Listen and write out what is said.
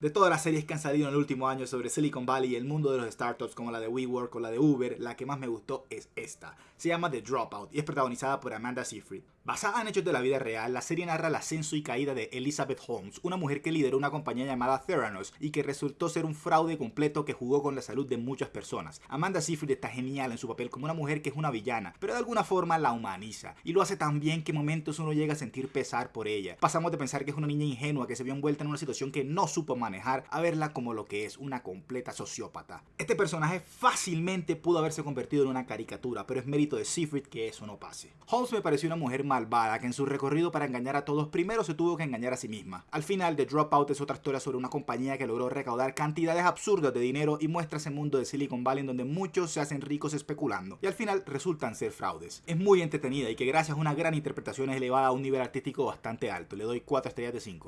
De todas las series que han salido en el último año sobre Silicon Valley y el mundo de los startups como la de WeWork o la de Uber, la que más me gustó es esta. Se llama The Dropout y es protagonizada por Amanda Seyfried. Basada en hechos de la vida real, la serie narra el ascenso y caída de Elizabeth Holmes, una mujer que lideró una compañía llamada Theranos y que resultó ser un fraude completo que jugó con la salud de muchas personas. Amanda Seyfried está genial en su papel como una mujer que es una villana, pero de alguna forma la humaniza y lo hace tan bien que en momentos uno llega a sentir pesar por ella. Pasamos de pensar que es una niña ingenua que se vio envuelta en una situación que no supo manejar a verla como lo que es, una completa sociópata. Este personaje fácilmente pudo haberse convertido en una caricatura, pero es mérito de Seyfried que eso no pase. Holmes me pareció una mujer que en su recorrido para engañar a todos primero se tuvo que engañar a sí misma. Al final, The Dropout es otra historia sobre una compañía que logró recaudar cantidades absurdas de dinero y muestra ese mundo de Silicon Valley en donde muchos se hacen ricos especulando y al final resultan ser fraudes. Es muy entretenida y que gracias a una gran interpretación es elevada a un nivel artístico bastante alto. Le doy 4 estrellas de 5.